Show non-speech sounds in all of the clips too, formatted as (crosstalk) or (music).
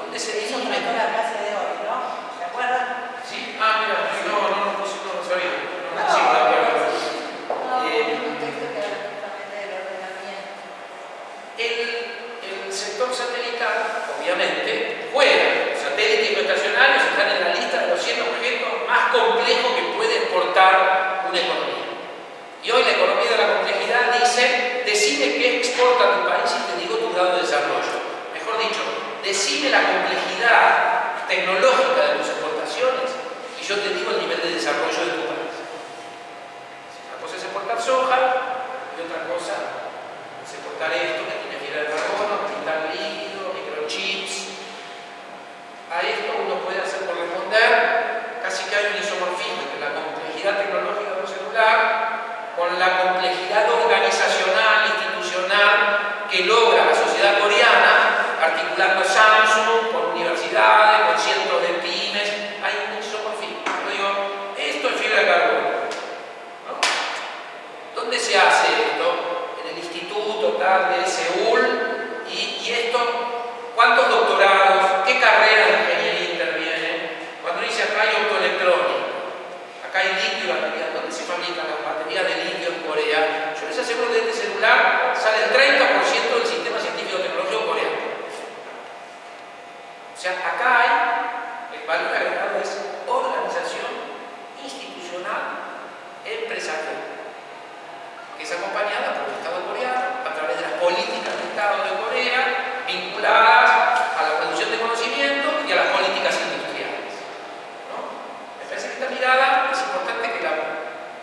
¿Dónde se Eso la clase de hoy, ¿no? ¿Se acuerdan? ¿Sí? Ah, mira, no, no, no, no, no, no sabía. No, No, sí, la verdad. No, Eh. El, el sector satelital, obviamente, juega. Satélites geoestacionarios están en la lista de los 100 objetos más complejos que puede exportar una economía. Y hoy la economía de la complejidad dice, decime qué exporta tu país y te digo tu grado de desarrollo. Decime la complejidad tecnológica de tus exportaciones y yo te digo el nivel de desarrollo de tu país. Una cosa es exportar soja y otra cosa es exportar esto que tiene fibra de carbono, cristal líquido, microchips. A esto uno puede hacer por responder, casi que hay un isomorfismo entre la complejidad tecnológica de un celular con la complejidad organizacional, institucional que logra articulando Samsung con universidades, con cientos de pymes, hay un isomorfismo. Yo digo, esto es fibra de carbono. ¿no? ¿Dónde se hace esto? En el instituto tal de Seúl. ¿Y, y esto? ¿Cuántos doctorados? ¿Qué carreras de ingeniería intervienen? Cuando dice acá hay optoelectrónica, acá hay litio y baterías, ¿dónde se fabrican las baterías de litio en Corea? Yo les aseguro que de este celular sale el 30% del sistema científico-tecnológico coreano. O sea, acá hay, el valor agregado es organización institucional empresarial que es acompañada por el Estado coreano a través de las políticas del Estado de Corea vinculadas a la producción de conocimiento y a las políticas industriales. Me parece que esta mirada es importante que la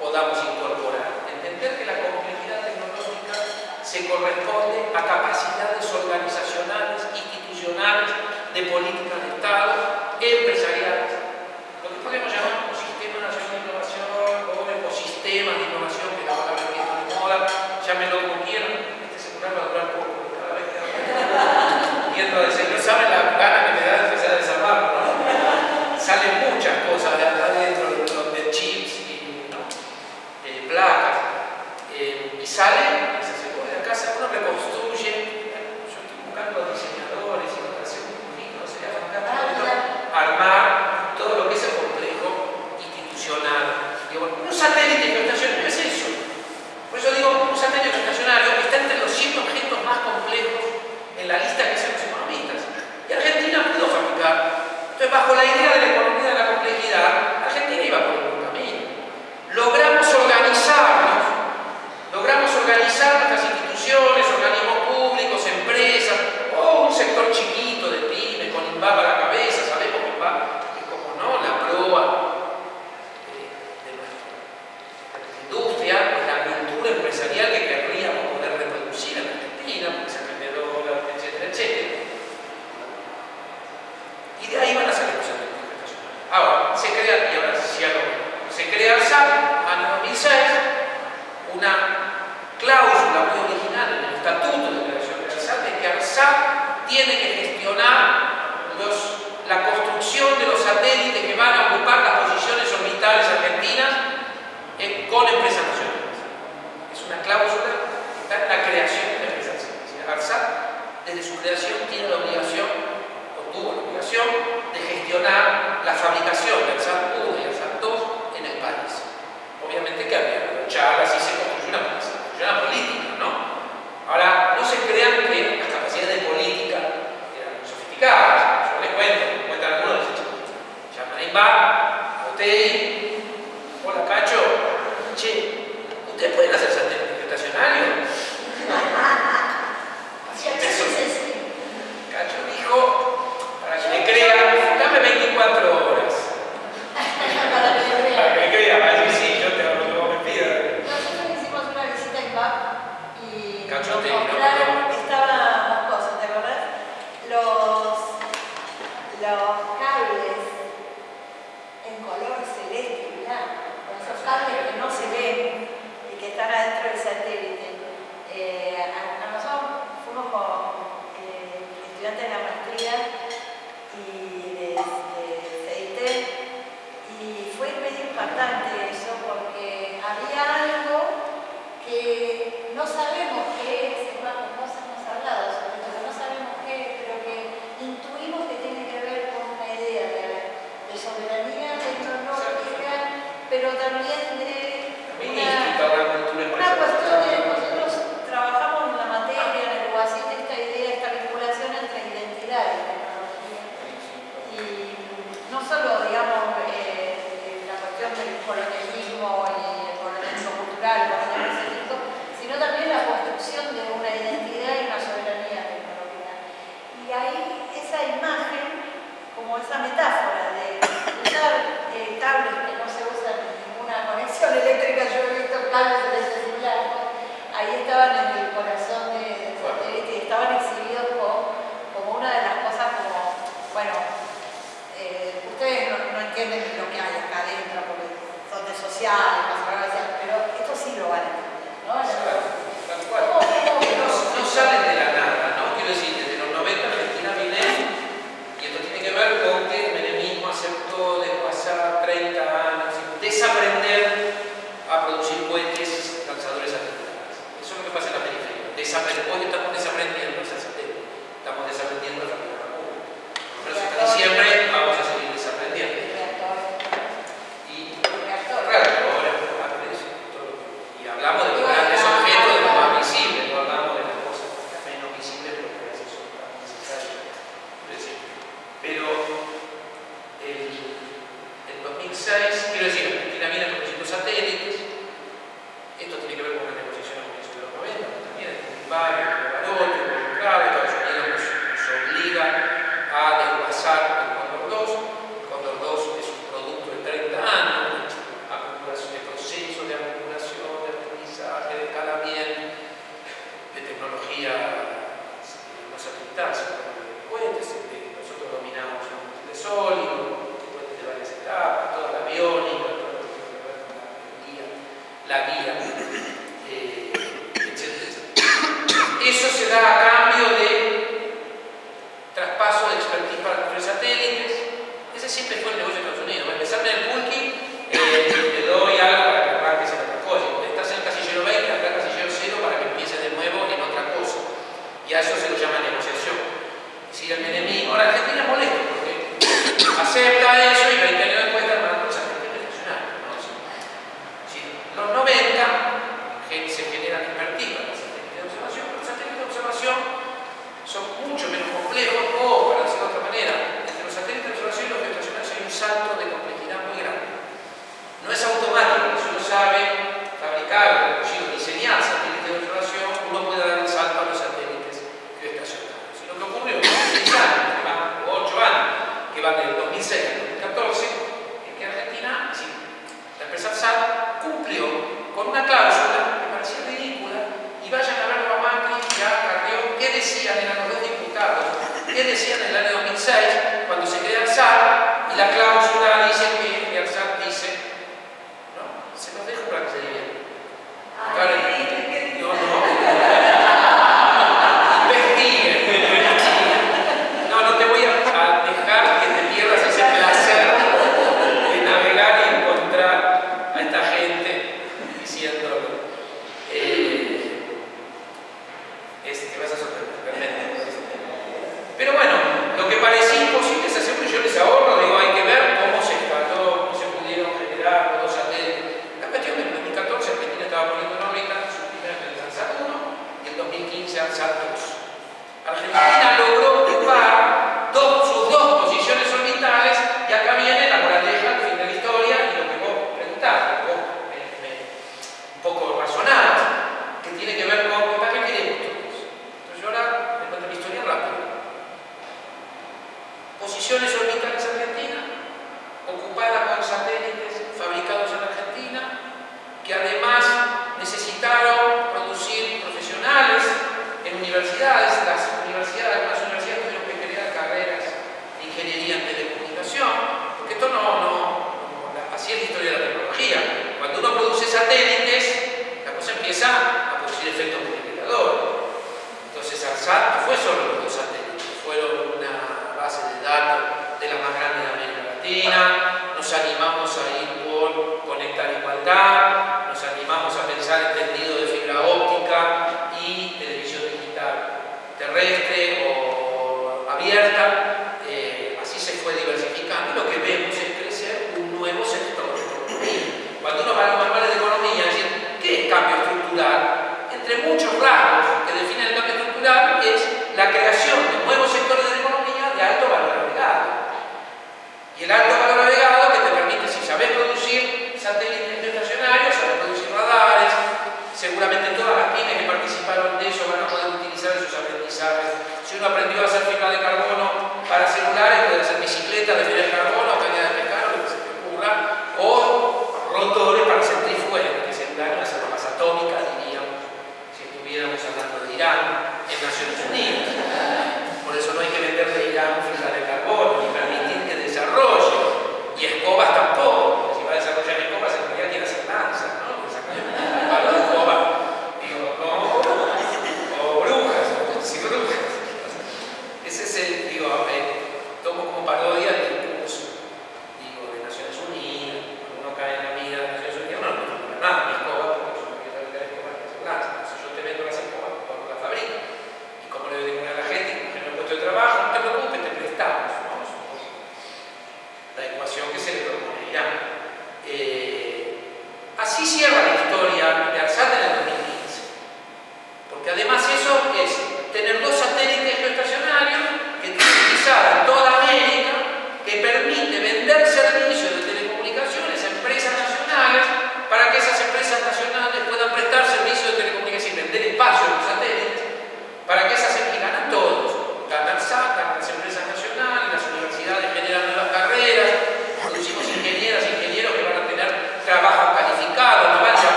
podamos incorporar, entender que la complejidad tecnológica se corresponde a capacidades organizacionales, institucionales, de políticas de Estado, empresariales, UTI, hola Cacho, che, ¿ustedes pueden hacer una cláusula que parecía ridícula y vayan a ver a Macri y a Carrión qué decían eran los dos diputados qué decían en el año 2006 cuando se crea el SAR y la cláusula muchos rasgos.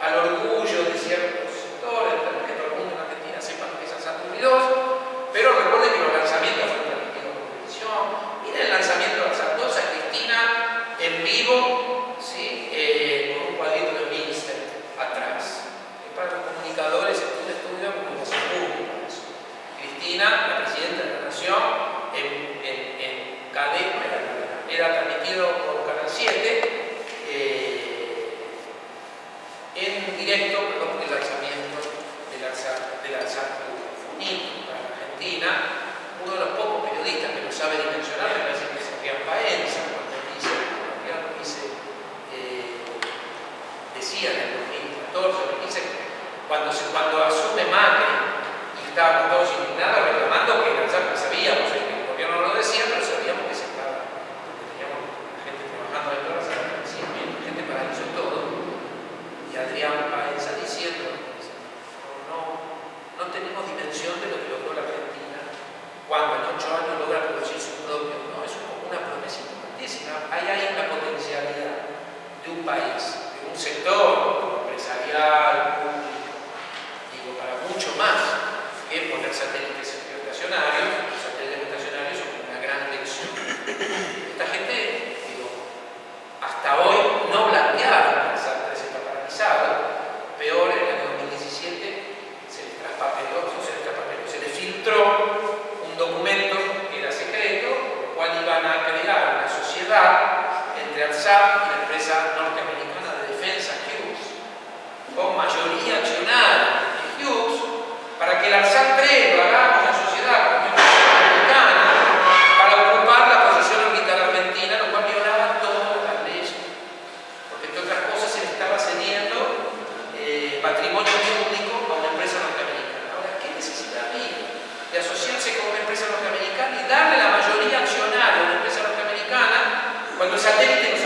a lo largo hacerse con una empresa norteamericana y darle la mayoría accionaria a una empresa norteamericana cuando el satélite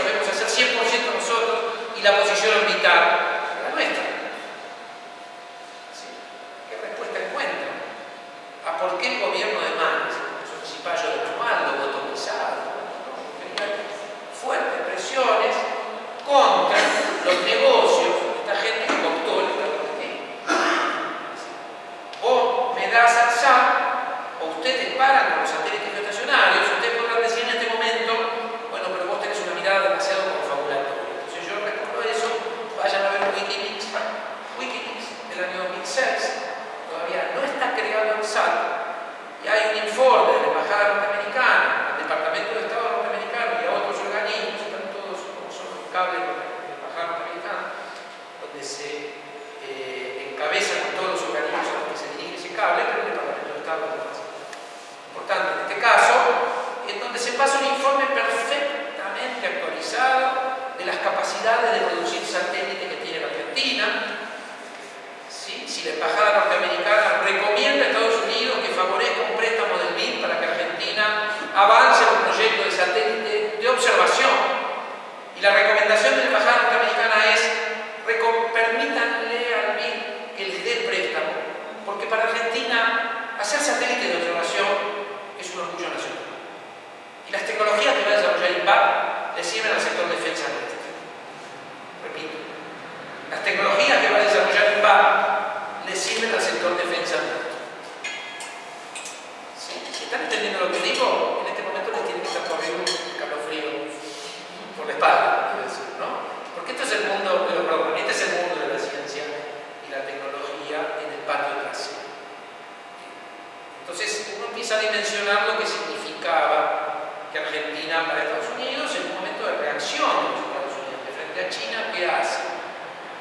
mencionar lo que significaba que Argentina para Estados Unidos en un momento de reacción de los Estados Unidos, frente a China, ¿qué hace?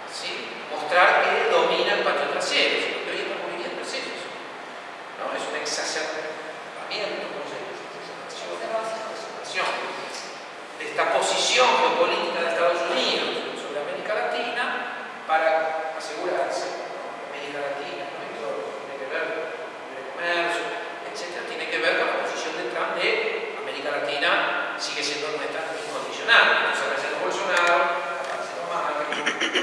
¿Sí? Mostrar que domina el patio trasero, lo que hoy estamos viviendo es pues ¿no? Es un exacerbamiento, no sé, exacerbación de esta posición geopolítica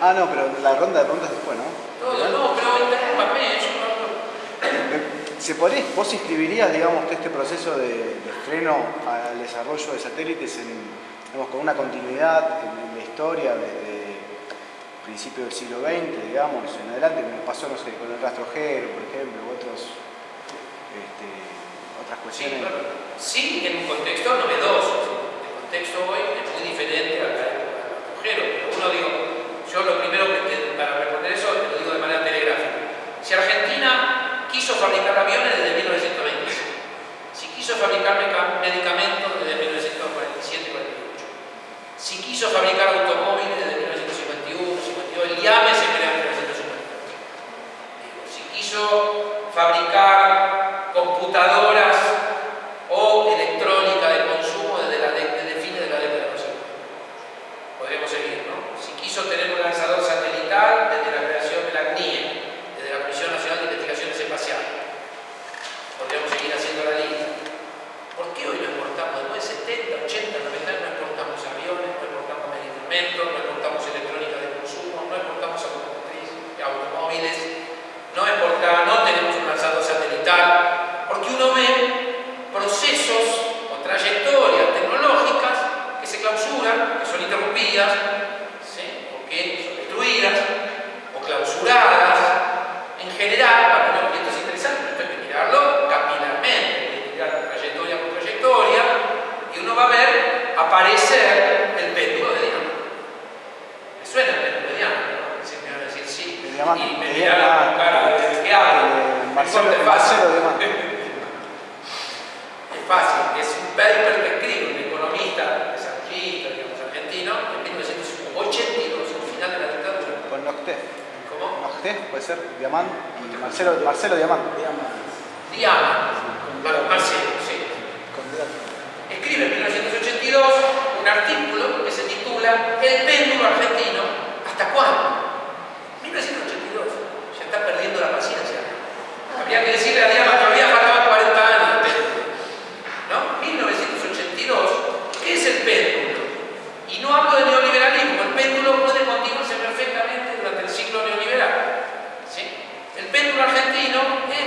Ah, no, pero la ronda de preguntas después, ¿no? No, no, pero interrúmpame, yo no... Eh, ¿Se podría, ¿Vos inscribirías, digamos, que este proceso de, estreno al desarrollo de satélites en, digamos, con una continuidad en, la historia desde principios del siglo XX, digamos, en adelante, como pasó, no sé, con el rastrojero, por ejemplo, u otros, este, otras cuestiones? Sí, sí, en un contexto novedoso. El contexto hoy es muy diferente al rastrojero,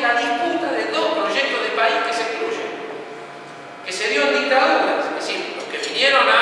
la disputa de dos proyectos de país que se excluyen, que se dio en dictaduras, es decir, los que vinieron a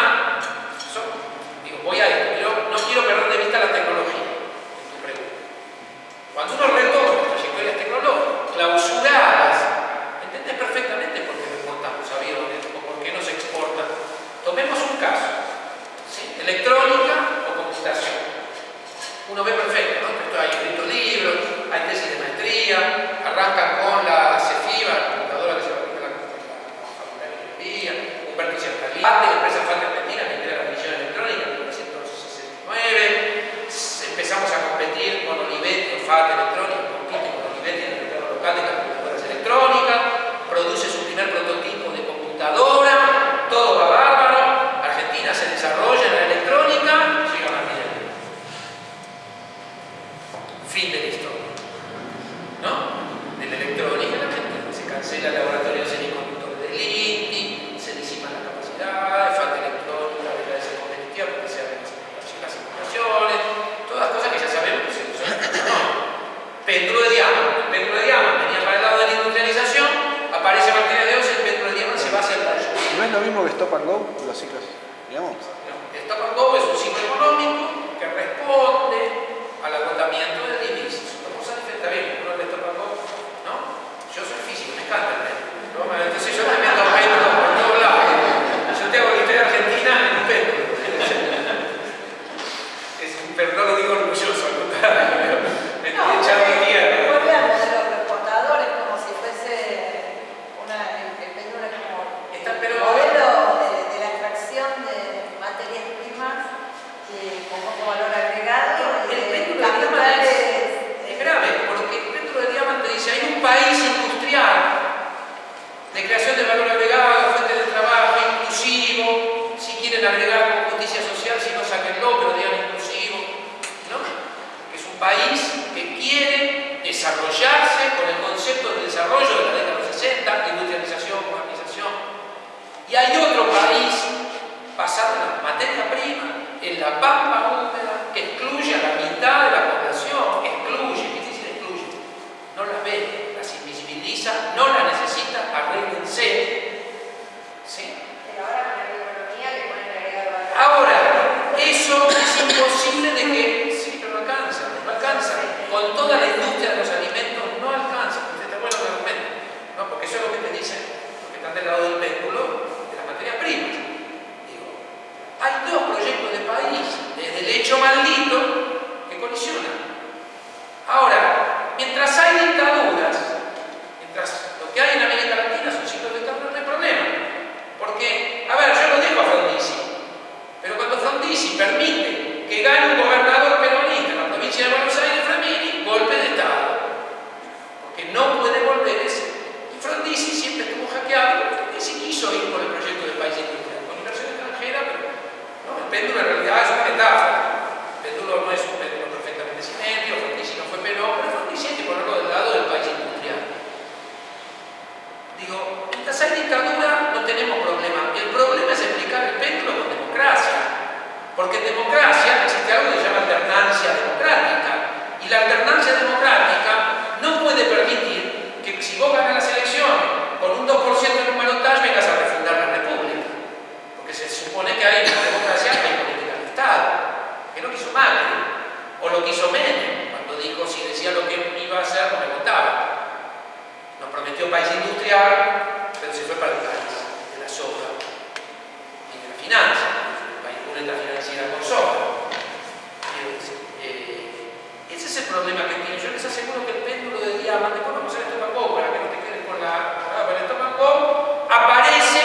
el problema que tiene. Yo les aseguro que el péndulo de diamante, vos no usar esto para que no te quedes con la pero el estómago aparece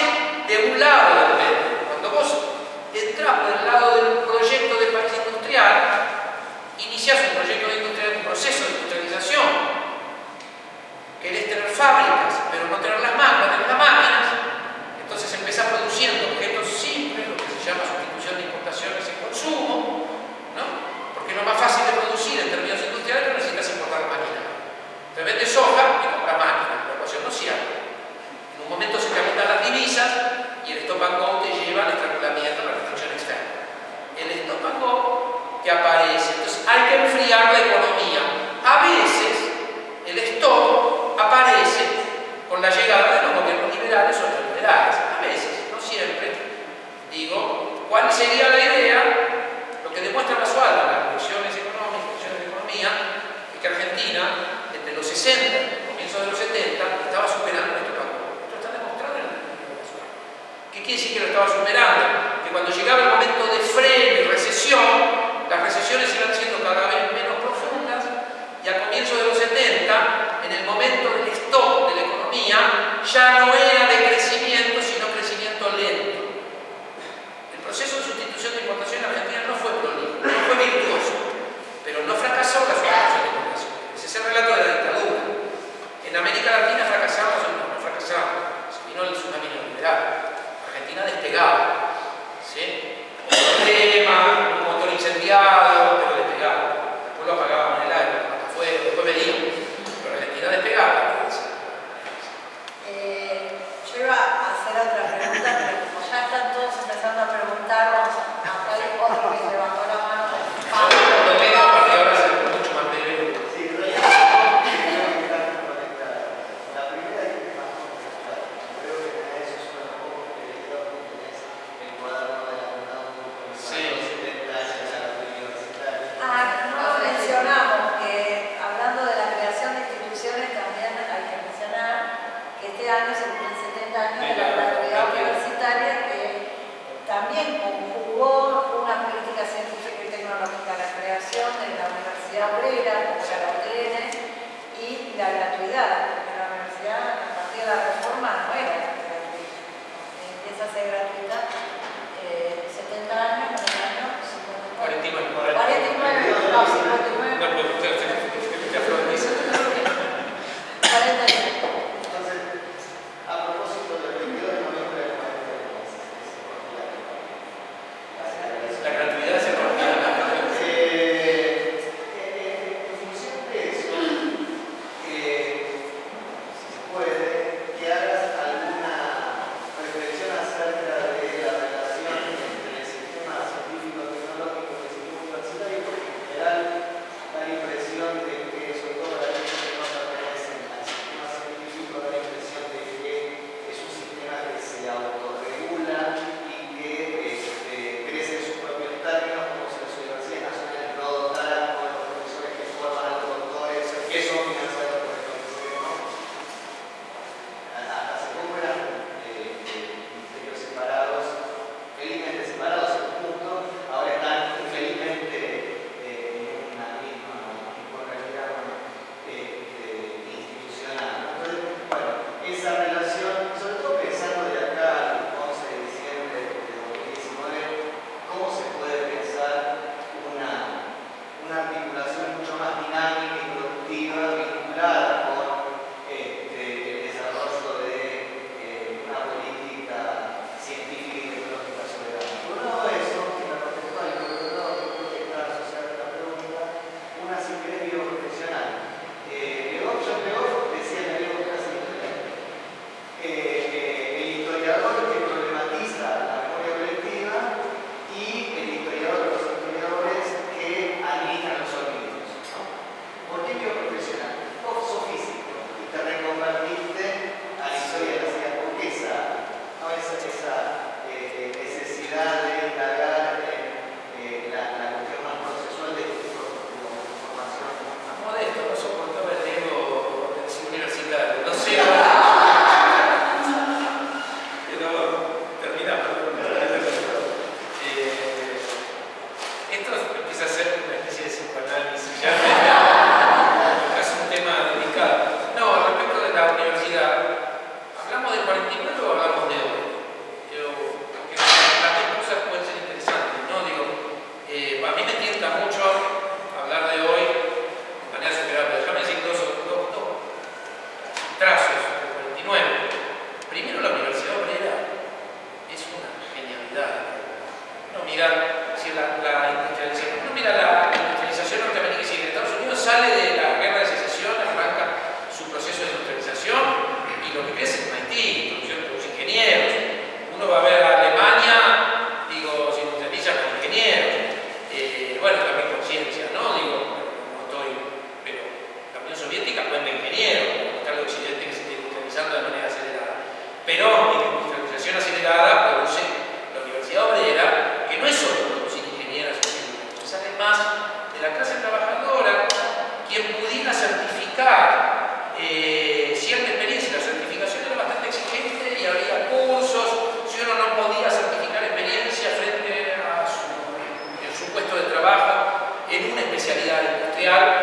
de un lado del péndulo. Cuando vos entras por el lado del we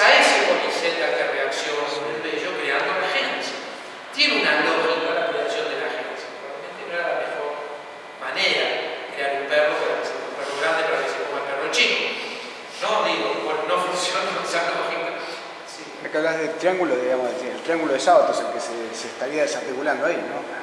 a ese poliseta que reacciona el bello creando la agencia. Tiene una lógica la creación de la agencia. Realmente no era la mejor manera de crear un perro para que sea un perro grande para que se coma el perro chico. No, digo, bueno, no (laughs) funciona esa lógica. Sí. Acá hablas del triángulo, digamos, el triángulo de sábados, el que se estaría desarticulando ahí, ¿no?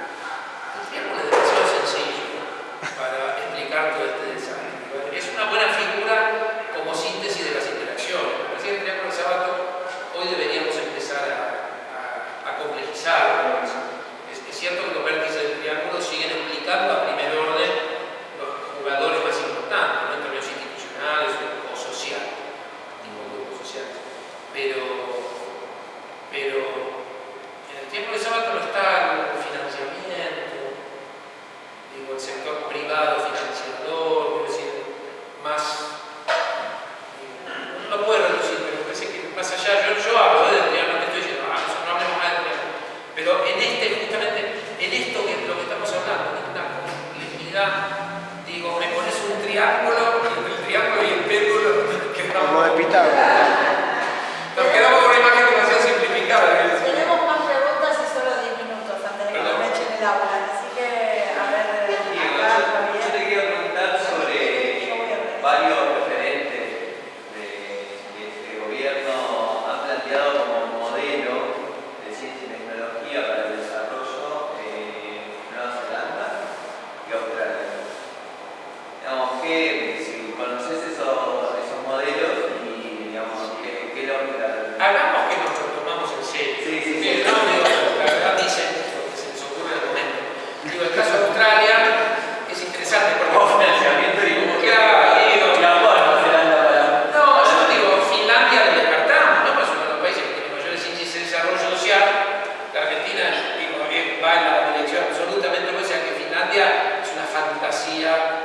sia